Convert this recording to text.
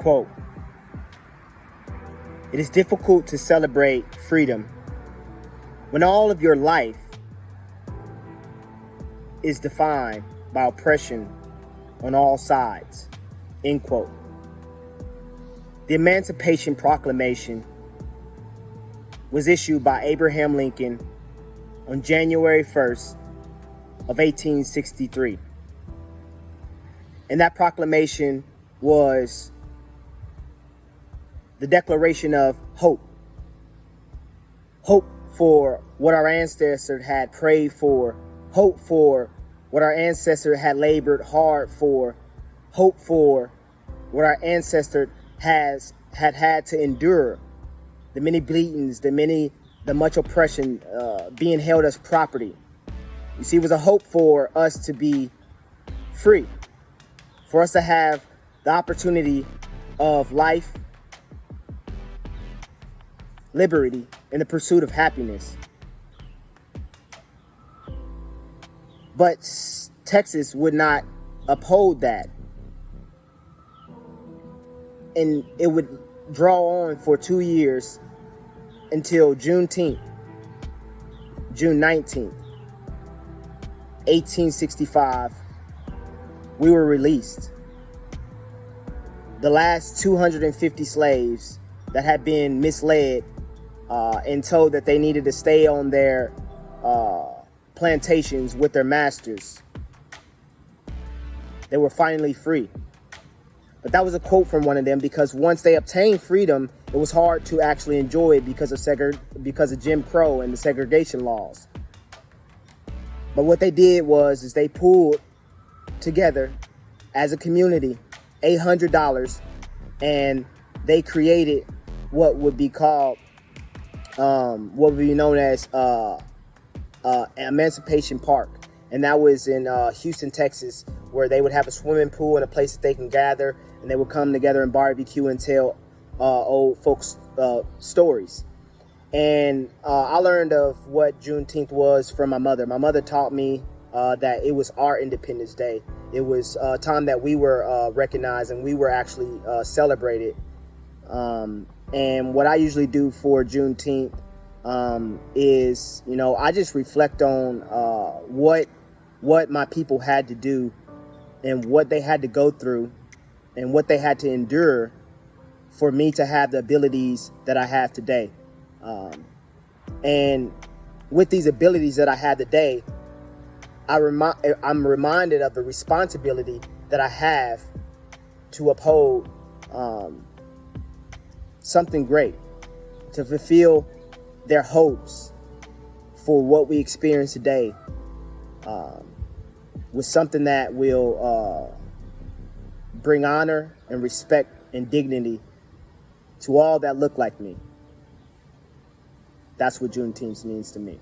Quote, it is difficult to celebrate freedom when all of your life is defined by oppression on all sides. End quote. The Emancipation Proclamation was issued by Abraham Lincoln on January 1st of 1863. And that proclamation was the declaration of hope. Hope for what our ancestors had prayed for, hope for what our ancestors had labored hard for, hope for what our ancestor has had had to endure, the many bleedings, the many, the much oppression, uh, being held as property. You see, it was a hope for us to be free, for us to have the opportunity of life, liberty, and the pursuit of happiness. But Texas would not uphold that. And it would draw on for two years until Juneteenth, June 19th, 1865, we were released. The last 250 slaves that had been misled uh, and told that they needed to stay on their uh, plantations with their masters. They were finally free. But that was a quote from one of them because once they obtained freedom, it was hard to actually enjoy it because of segre- because of Jim Crow and the segregation laws. But what they did was is they pulled together as a community $800 and they created what would be called um, what would be known as uh, uh, Emancipation Park. And that was in uh, Houston, Texas, where they would have a swimming pool and a place that they can gather and they would come together and barbecue and tell uh, old folks uh, stories. And uh, I learned of what Juneteenth was from my mother. My mother taught me that it was our Independence Day. It was a time that we were uh, recognized and we were actually uh, celebrated. Um, and what I usually do for Juneteenth um, is, you know, I just reflect on what what my people had to do and what they had to go through and what they had to endure for me to have the abilities that I have today. Um, and with these abilities that I have today, I remind I'm reminded of the responsibility that I have to uphold um, something great, to fulfill their hopes for what we experience today, um, with something that will uh, bring honor and respect and dignity to all that look like me. That's what Juneteenth means to me.